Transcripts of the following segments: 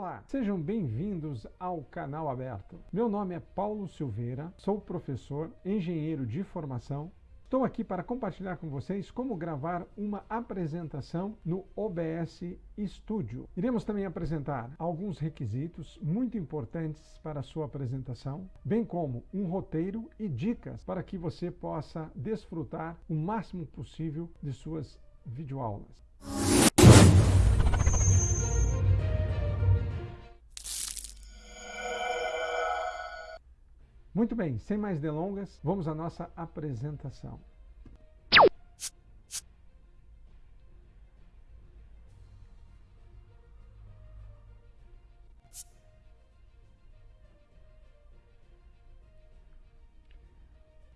Olá, sejam bem-vindos ao canal aberto. Meu nome é Paulo Silveira, sou professor, engenheiro de formação. Estou aqui para compartilhar com vocês como gravar uma apresentação no OBS Studio. Iremos também apresentar alguns requisitos muito importantes para a sua apresentação, bem como um roteiro e dicas para que você possa desfrutar o máximo possível de suas videoaulas. Muito bem, sem mais delongas, vamos à nossa apresentação.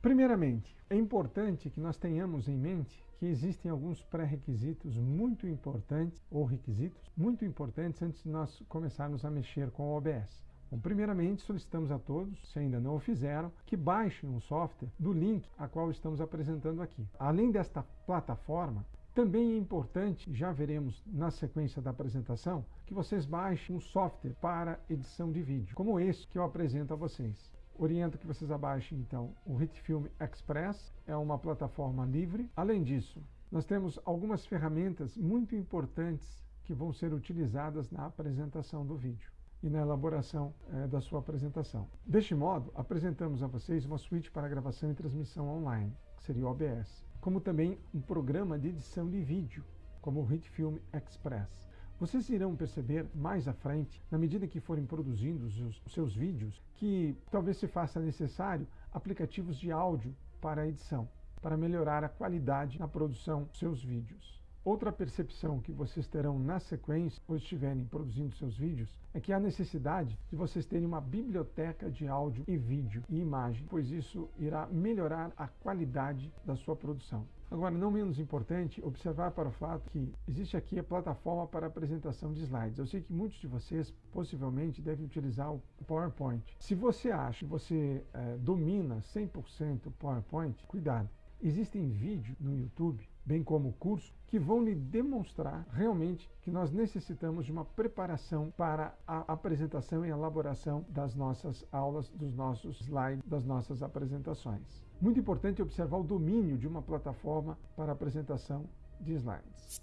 Primeiramente, é importante que nós tenhamos em mente que existem alguns pré-requisitos muito importantes, ou requisitos muito importantes antes de nós começarmos a mexer com o OBS. Bom, primeiramente, solicitamos a todos, se ainda não o fizeram, que baixem um software do link a qual estamos apresentando aqui. Além desta plataforma, também é importante, já veremos na sequência da apresentação, que vocês baixem um software para edição de vídeo, como esse que eu apresento a vocês. Oriento que vocês abaixem, então, o HitFilm Express, é uma plataforma livre. Além disso, nós temos algumas ferramentas muito importantes que vão ser utilizadas na apresentação do vídeo e na elaboração é, da sua apresentação. Deste modo, apresentamos a vocês uma suíte para gravação e transmissão online, que seria o OBS, como também um programa de edição de vídeo, como o HitFilm Express. Vocês irão perceber mais à frente, na medida que forem produzindo os seus vídeos, que talvez se faça necessário aplicativos de áudio para a edição, para melhorar a qualidade na produção dos seus vídeos. Outra percepção que vocês terão na sequência, ou estiverem produzindo seus vídeos, é que há necessidade de vocês terem uma biblioteca de áudio e vídeo e imagem, pois isso irá melhorar a qualidade da sua produção. Agora, não menos importante, observar para o fato que existe aqui a plataforma para apresentação de slides. Eu sei que muitos de vocês possivelmente devem utilizar o PowerPoint. Se você acha que você é, domina 100% o PowerPoint, cuidado. Existem vídeos no YouTube bem como curso, que vão lhe demonstrar realmente que nós necessitamos de uma preparação para a apresentação e elaboração das nossas aulas, dos nossos slides, das nossas apresentações. Muito importante observar o domínio de uma plataforma para apresentação de slides.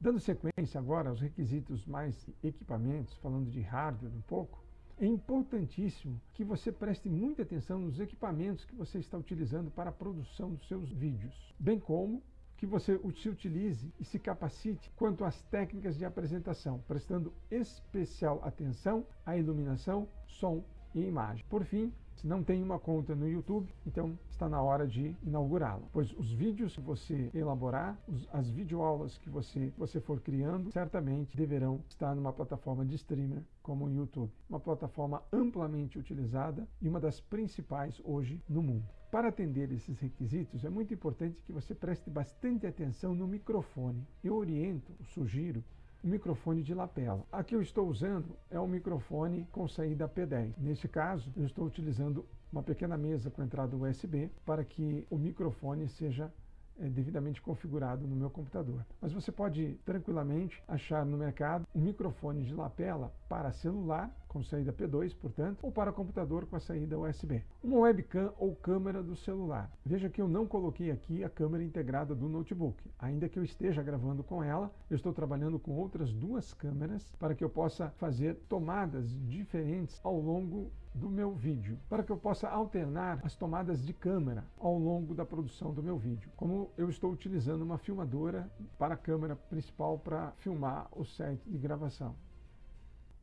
Dando sequência agora aos requisitos mais equipamentos, falando de hardware um pouco, é importantíssimo que você preste muita atenção nos equipamentos que você está utilizando para a produção dos seus vídeos, bem como que você se utilize e se capacite quanto às técnicas de apresentação, prestando especial atenção à iluminação, som e imagem. Por fim, se não tem uma conta no YouTube, então está na hora de inaugurá-la. Pois os vídeos que você elaborar, os, as videoaulas que você, você for criando, certamente deverão estar numa plataforma de streamer como o YouTube. Uma plataforma amplamente utilizada e uma das principais hoje no mundo. Para atender esses requisitos, é muito importante que você preste bastante atenção no microfone. Eu oriento, sugiro, o microfone de lapela. Aqui eu estou usando é um microfone com saída P10. Neste caso, eu estou utilizando uma pequena mesa com entrada USB para que o microfone seja é, devidamente configurado no meu computador. Mas você pode tranquilamente achar no mercado um microfone de lapela para celular, com saída P2, portanto, ou para computador com a saída USB. Uma webcam ou câmera do celular. Veja que eu não coloquei aqui a câmera integrada do notebook. Ainda que eu esteja gravando com ela, eu estou trabalhando com outras duas câmeras para que eu possa fazer tomadas diferentes ao longo do meu vídeo, para que eu possa alternar as tomadas de câmera ao longo da produção do meu vídeo. Como eu estou utilizando uma filmadora para a câmera principal para filmar o set de gravação.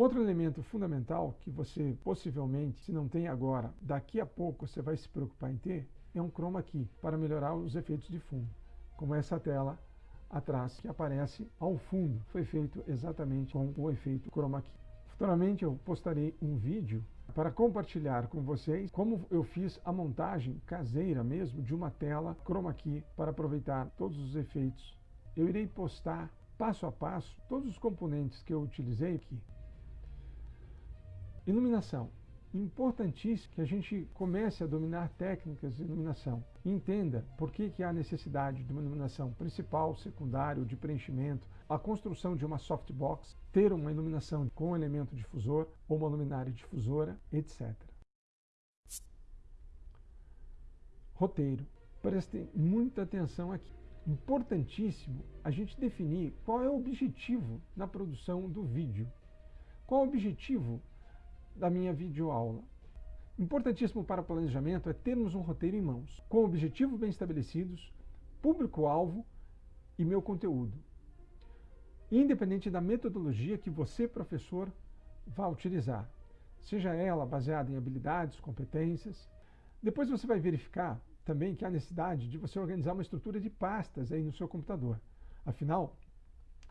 Um outro elemento fundamental que você possivelmente, se não tem agora, daqui a pouco você vai se preocupar em ter, é um chroma key para melhorar os efeitos de fundo, como essa tela atrás que aparece ao fundo, foi feito exatamente com o efeito chroma key. Futuramente eu postarei um vídeo para compartilhar com vocês como eu fiz a montagem caseira mesmo de uma tela chroma key para aproveitar todos os efeitos. Eu irei postar passo a passo todos os componentes que eu utilizei aqui. Iluminação. importantíssimo que a gente comece a dominar técnicas de iluminação. Entenda por que, que há necessidade de uma iluminação principal, secundária, de preenchimento, a construção de uma softbox, ter uma iluminação com elemento difusor ou uma luminária difusora, etc. Roteiro. Prestem muita atenção aqui. Importantíssimo a gente definir qual é o objetivo na produção do vídeo. Qual o objetivo da minha videoaula? Importantíssimo para o planejamento é termos um roteiro em mãos, com objetivos bem estabelecidos, público-alvo e meu conteúdo. Independente da metodologia que você, professor, vá utilizar, seja ela baseada em habilidades, competências. Depois você vai verificar também que há necessidade de você organizar uma estrutura de pastas aí no seu computador. Afinal,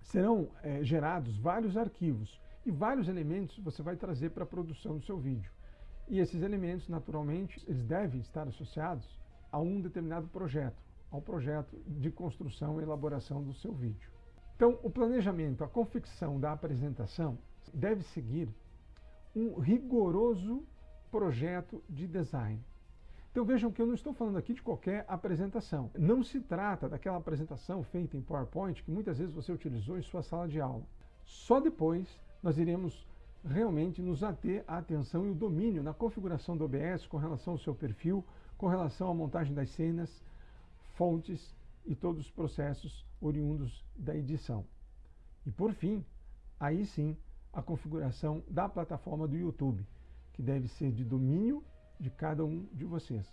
serão é, gerados vários arquivos e vários elementos você vai trazer para a produção do seu vídeo. E esses elementos, naturalmente, eles devem estar associados a um determinado projeto, ao projeto de construção e elaboração do seu vídeo. Então, o planejamento, a confecção da apresentação deve seguir um rigoroso projeto de design. Então vejam que eu não estou falando aqui de qualquer apresentação. Não se trata daquela apresentação feita em PowerPoint que muitas vezes você utilizou em sua sala de aula. Só depois nós iremos realmente nos ater à atenção e o domínio na configuração do OBS com relação ao seu perfil, com relação à montagem das cenas, fontes e todos os processos oriundos da edição. E por fim, aí sim, a configuração da plataforma do YouTube, que deve ser de domínio de cada um de vocês.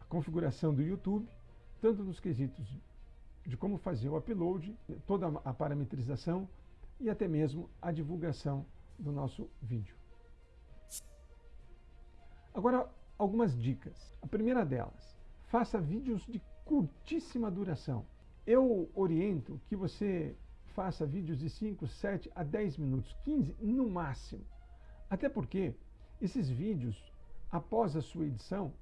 A configuração do YouTube, tanto nos quesitos de como fazer o upload, toda a parametrização e até mesmo a divulgação do nosso vídeo. Agora, algumas dicas. A primeira delas, faça vídeos de curtíssima duração. Eu oriento que você faça vídeos de 5, 7 a 10 minutos, 15 no máximo. Até porque esses vídeos após a sua edição,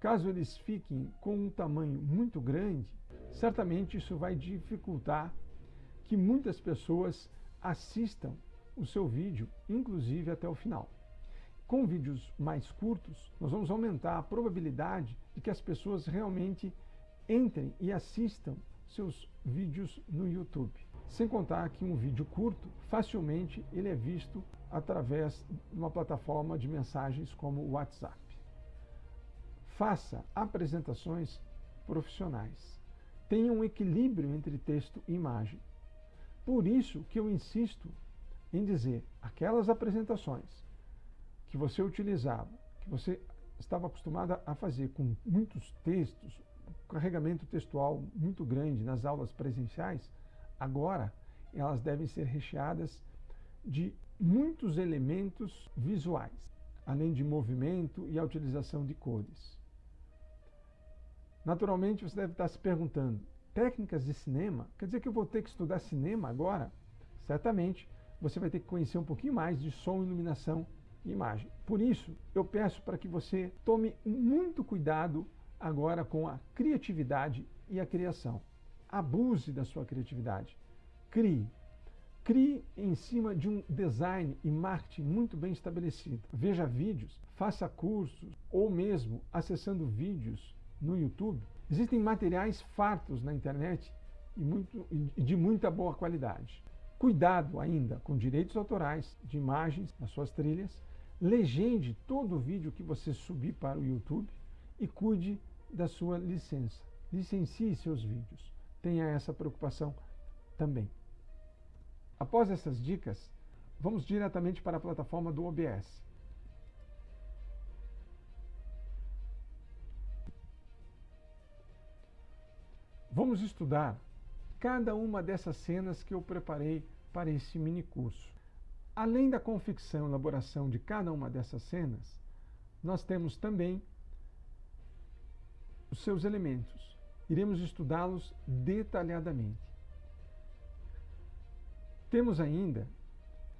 caso eles fiquem com um tamanho muito grande, certamente isso vai dificultar que muitas pessoas assistam o seu vídeo, inclusive até o final. Com vídeos mais curtos, nós vamos aumentar a probabilidade de que as pessoas realmente entrem e assistam seus vídeos no YouTube. Sem contar que um vídeo curto, facilmente ele é visto através de uma plataforma de mensagens como o WhatsApp. Faça apresentações profissionais. Tenha um equilíbrio entre texto e imagem. Por isso que eu insisto em dizer aquelas apresentações que você utilizava, que você estava acostumada a fazer com muitos textos, carregamento textual muito grande nas aulas presenciais, agora elas devem ser recheadas de muitos elementos visuais, além de movimento e a utilização de cores. Naturalmente, você deve estar se perguntando, técnicas de cinema? Quer dizer que eu vou ter que estudar cinema agora? Certamente, você vai ter que conhecer um pouquinho mais de som, iluminação e imagem. Por isso, eu peço para que você tome muito cuidado agora com a criatividade e a criação. Abuse da sua criatividade. Crie, Crie em cima de um design e marketing muito bem estabelecido. Veja vídeos, faça cursos ou mesmo acessando vídeos no YouTube. Existem materiais fartos na internet e, muito, de muita boa qualidade. Cuidado ainda com direitos autorais de imagens nas suas trilhas. Legende todo o vídeo que você subir para o YouTube e cuide da sua licença. Licencie seus vídeos. Tenha essa preocupação também. Após essas dicas, vamos diretamente para a plataforma do OBS. Vamos estudar cada uma dessas cenas que eu preparei para esse mini curso. Além da confecção e elaboração de cada uma dessas cenas, nós temos também os seus elementos. Iremos estudá-los detalhadamente. Temos ainda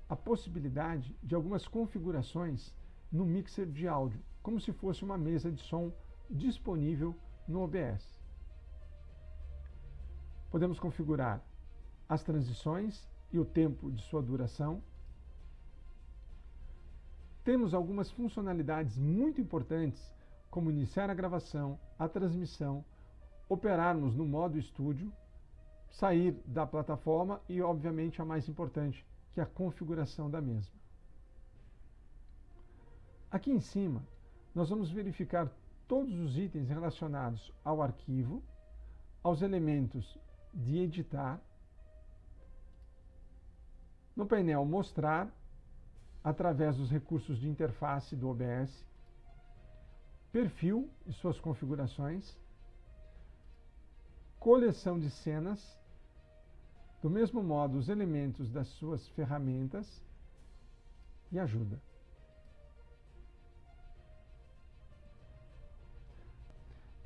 a possibilidade de algumas configurações no mixer de áudio, como se fosse uma mesa de som disponível no OBS. Podemos configurar as transições e o tempo de sua duração. temos algumas funcionalidades muito importantes, como iniciar a gravação, a transmissão, operarmos no modo estúdio, sair da plataforma e, obviamente, a mais importante, que é a configuração da mesma. Aqui em cima, nós vamos verificar todos os itens relacionados ao arquivo, aos elementos de editar, no painel Mostrar, através dos recursos de interface do OBS, perfil e suas configurações, coleção de cenas, do mesmo modo os elementos das suas ferramentas e ajuda.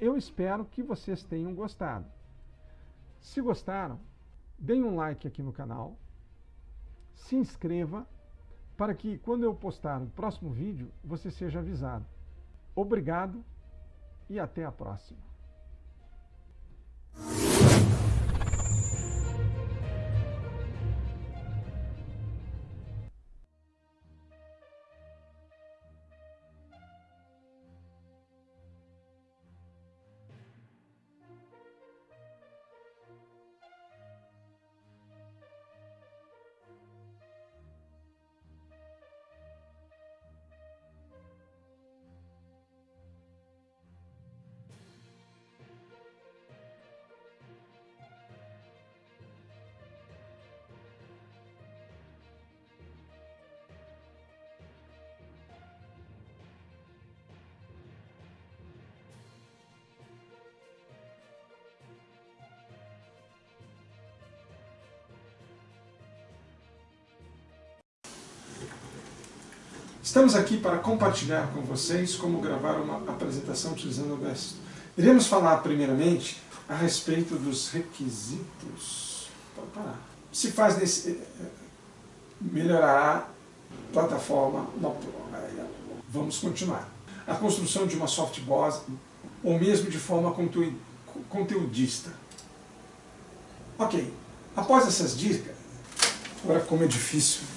Eu espero que vocês tenham gostado. Se gostaram, deem um like aqui no canal, se inscreva para que quando eu postar o próximo vídeo você seja avisado. Obrigado e até a próxima. Estamos aqui para compartilhar com vocês como gravar uma apresentação utilizando o OBS. Iremos falar primeiramente a respeito dos requisitos. Pode parar. Se faz nesse... Eh, eh, melhorará a plataforma. Vamos continuar. A construção de uma softbox ou mesmo de forma conteudista. Ok. Após essas dicas, agora como é difícil